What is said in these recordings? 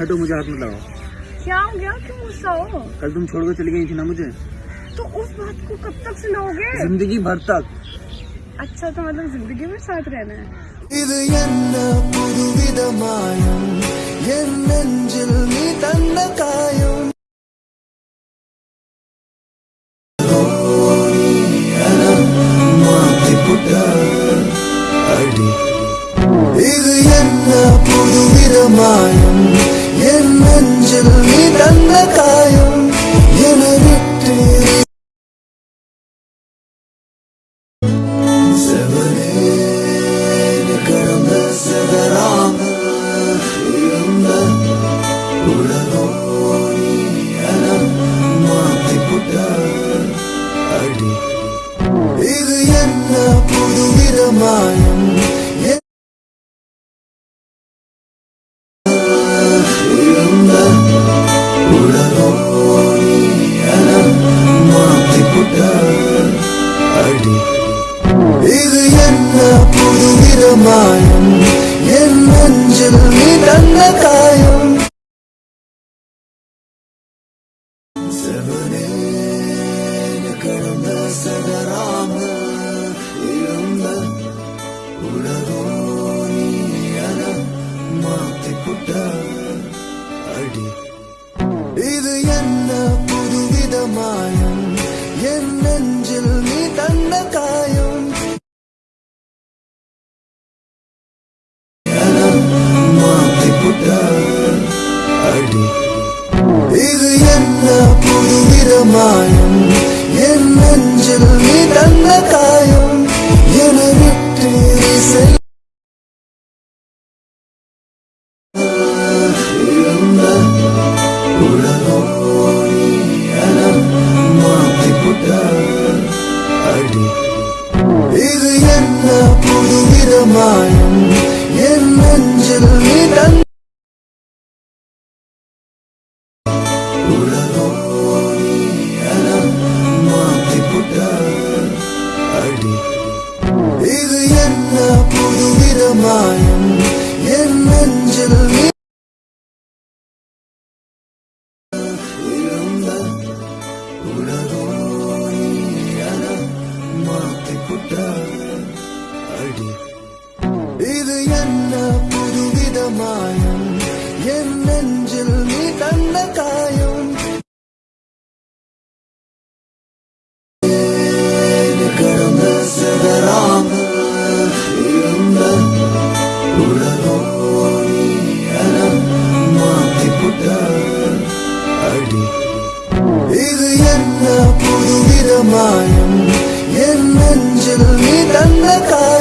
हटो मुझे हाथ में लगाओ। क्या हो गया? क्यों गुस्सा हो? कल तुम छोड़ कर चली गई थी ना मुझे। तो उस बात को कब तक सुनाओगे? ज़िंदगी भर तक। अच्छा तो मतलब ज़िंदगी में साथ रहना है। என்ன புது மாயம் என் நெஞ்சில் நீ தந்த காயம் கடந்த சிதறாமல் நீ அடி. இது என்ன புதுவித இது என்ன புது விதமாயம்? என் நெஞ்சில் நீ தந்த காயம். என விட்டு செல் இது என்ன புது விதமாயம்? என் நெஞ்சில் நீ தந்த மாயம். என் நெஞ்சில் நீ தந்த காயம். கடந்த சிதறாமல் இருந்த உலகம் மாற்றிப்புட்ட அடி. இது என்ன மாயம் என் நெஞ்சில் நீ தந்த காயம்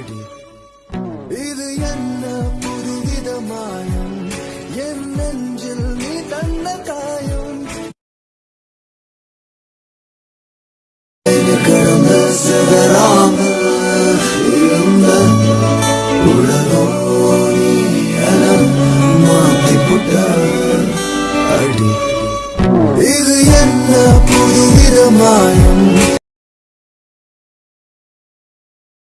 இது